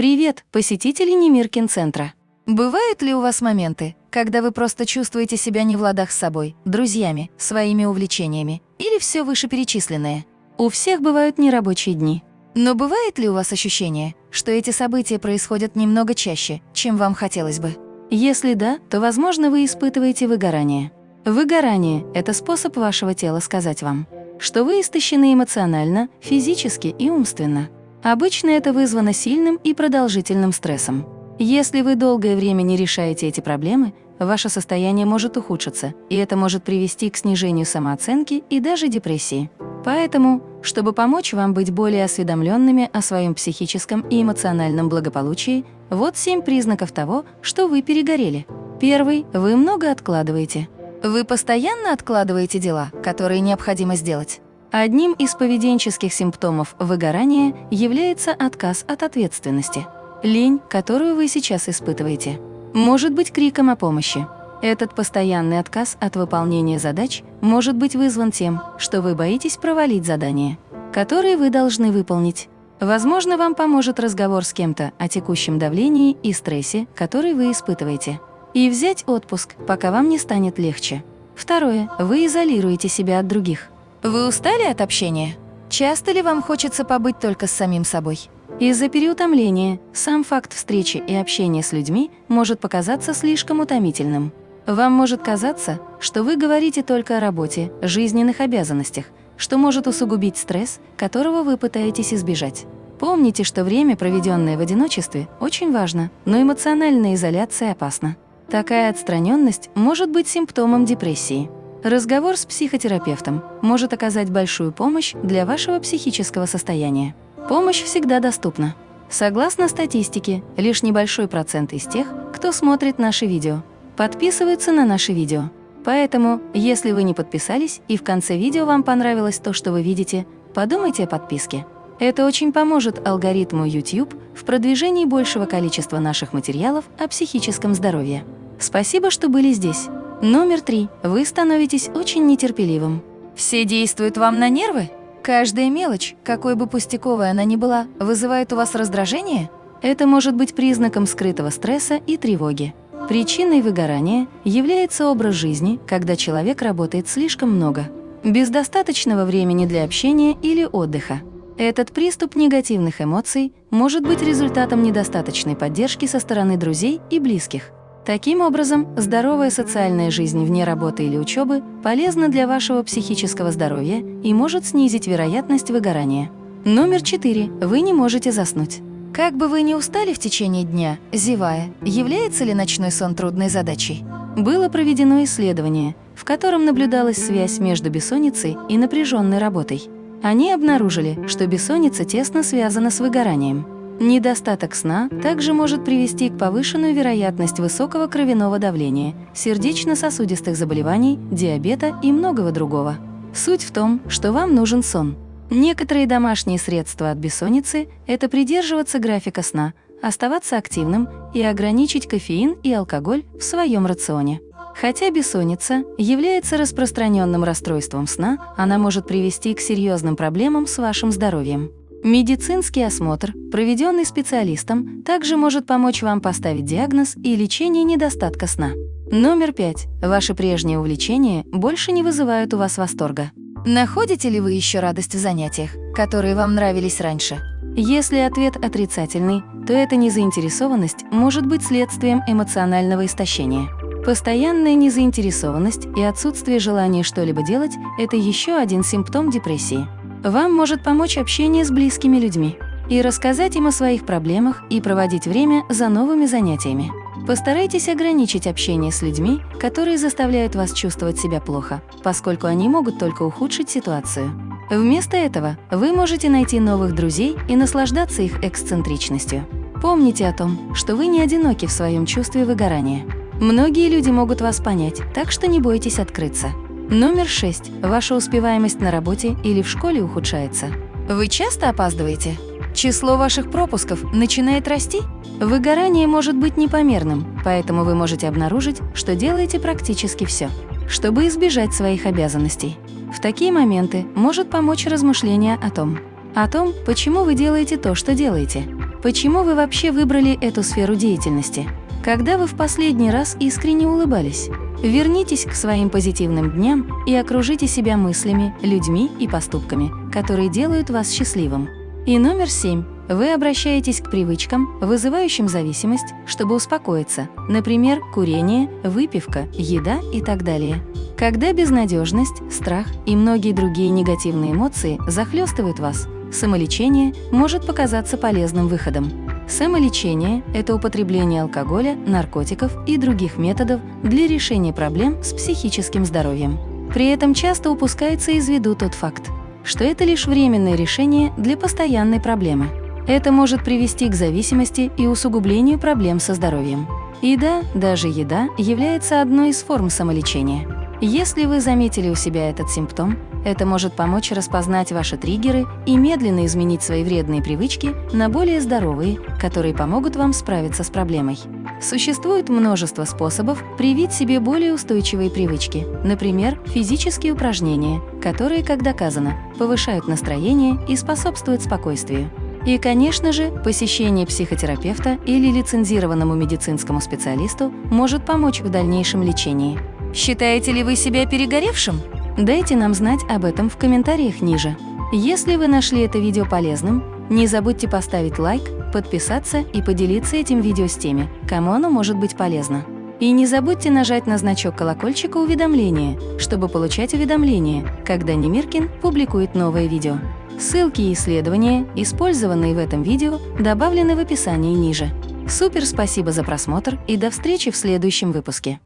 Привет, посетители Немиркин-центра! Бывают ли у вас моменты, когда вы просто чувствуете себя не в ладах с собой, друзьями, своими увлечениями или все вышеперечисленное? У всех бывают нерабочие дни. Но бывает ли у вас ощущение, что эти события происходят немного чаще, чем вам хотелось бы? Если да, то, возможно, вы испытываете выгорание. Выгорание – это способ вашего тела сказать вам, что вы истощены эмоционально, физически и умственно. Обычно это вызвано сильным и продолжительным стрессом. Если вы долгое время не решаете эти проблемы, ваше состояние может ухудшиться, и это может привести к снижению самооценки и даже депрессии. Поэтому, чтобы помочь вам быть более осведомленными о своем психическом и эмоциональном благополучии, вот семь признаков того, что вы перегорели. Первый – вы много откладываете. Вы постоянно откладываете дела, которые необходимо сделать. Одним из поведенческих симптомов выгорания является отказ от ответственности. Лень, которую вы сейчас испытываете, может быть криком о помощи. Этот постоянный отказ от выполнения задач может быть вызван тем, что вы боитесь провалить задание, которые вы должны выполнить. Возможно, вам поможет разговор с кем-то о текущем давлении и стрессе, который вы испытываете. И взять отпуск, пока вам не станет легче. Второе. Вы изолируете себя от других. Вы устали от общения? Часто ли вам хочется побыть только с самим собой? Из-за переутомления сам факт встречи и общения с людьми может показаться слишком утомительным. Вам может казаться, что вы говорите только о работе, жизненных обязанностях, что может усугубить стресс, которого вы пытаетесь избежать. Помните, что время, проведенное в одиночестве, очень важно, но эмоциональная изоляция опасна. Такая отстраненность может быть симптомом депрессии. Разговор с психотерапевтом может оказать большую помощь для вашего психического состояния. Помощь всегда доступна. Согласно статистике, лишь небольшой процент из тех, кто смотрит наши видео, подписываются на наши видео. Поэтому, если вы не подписались и в конце видео вам понравилось то, что вы видите, подумайте о подписке. Это очень поможет алгоритму YouTube в продвижении большего количества наших материалов о психическом здоровье. Спасибо, что были здесь. Номер три. Вы становитесь очень нетерпеливым. Все действуют вам на нервы? Каждая мелочь, какой бы пустяковой она ни была, вызывает у вас раздражение? Это может быть признаком скрытого стресса и тревоги. Причиной выгорания является образ жизни, когда человек работает слишком много, без достаточного времени для общения или отдыха. Этот приступ негативных эмоций может быть результатом недостаточной поддержки со стороны друзей и близких. Таким образом, здоровая социальная жизнь вне работы или учебы полезна для вашего психического здоровья и может снизить вероятность выгорания. Номер 4. Вы не можете заснуть. Как бы вы ни устали в течение дня, зевая, является ли ночной сон трудной задачей? Было проведено исследование, в котором наблюдалась связь между бессонницей и напряженной работой. Они обнаружили, что бессонница тесно связана с выгоранием. Недостаток сна также может привести к повышенной вероятности высокого кровяного давления, сердечно-сосудистых заболеваний, диабета и многого другого. Суть в том, что вам нужен сон. Некоторые домашние средства от бессонницы – это придерживаться графика сна, оставаться активным и ограничить кофеин и алкоголь в своем рационе. Хотя бессонница является распространенным расстройством сна, она может привести к серьезным проблемам с вашим здоровьем. Медицинский осмотр, проведенный специалистом, также может помочь вам поставить диагноз и лечение недостатка сна. Номер пять. Ваши прежние увлечения больше не вызывают у вас восторга. Находите ли вы еще радость в занятиях, которые вам нравились раньше? Если ответ отрицательный, то эта незаинтересованность может быть следствием эмоционального истощения. Постоянная незаинтересованность и отсутствие желания что-либо делать – это еще один симптом депрессии. Вам может помочь общение с близкими людьми и рассказать им о своих проблемах и проводить время за новыми занятиями. Постарайтесь ограничить общение с людьми, которые заставляют вас чувствовать себя плохо, поскольку они могут только ухудшить ситуацию. Вместо этого вы можете найти новых друзей и наслаждаться их эксцентричностью. Помните о том, что вы не одиноки в своем чувстве выгорания. Многие люди могут вас понять, так что не бойтесь открыться. Номер 6. Ваша успеваемость на работе или в школе ухудшается. Вы часто опаздываете? Число ваших пропусков начинает расти? Выгорание может быть непомерным, поэтому вы можете обнаружить, что делаете практически все, чтобы избежать своих обязанностей. В такие моменты может помочь размышление о том, о том, почему вы делаете то, что делаете. Почему вы вообще выбрали эту сферу деятельности? Когда вы в последний раз искренне улыбались? Вернитесь к своим позитивным дням и окружите себя мыслями, людьми и поступками, которые делают вас счастливым. И номер семь. Вы обращаетесь к привычкам, вызывающим зависимость, чтобы успокоиться, например, курение, выпивка, еда и так далее. Когда безнадежность, страх и многие другие негативные эмоции захлестывают вас, самолечение может показаться полезным выходом. Самолечение – это употребление алкоголя, наркотиков и других методов для решения проблем с психическим здоровьем. При этом часто упускается из виду тот факт, что это лишь временное решение для постоянной проблемы. Это может привести к зависимости и усугублению проблем со здоровьем. И да, даже еда является одной из форм самолечения. Если вы заметили у себя этот симптом, это может помочь распознать ваши триггеры и медленно изменить свои вредные привычки на более здоровые, которые помогут вам справиться с проблемой. Существует множество способов привить себе более устойчивые привычки, например, физические упражнения, которые, как доказано, повышают настроение и способствуют спокойствию. И, конечно же, посещение психотерапевта или лицензированному медицинскому специалисту может помочь в дальнейшем лечении. Считаете ли вы себя перегоревшим? Дайте нам знать об этом в комментариях ниже. Если вы нашли это видео полезным, не забудьте поставить лайк, подписаться и поделиться этим видео с теми, кому оно может быть полезно. И не забудьте нажать на значок колокольчика уведомления, чтобы получать уведомления, когда Немиркин публикует новое видео. Ссылки и исследования, использованные в этом видео, добавлены в описании ниже. Супер спасибо за просмотр и до встречи в следующем выпуске.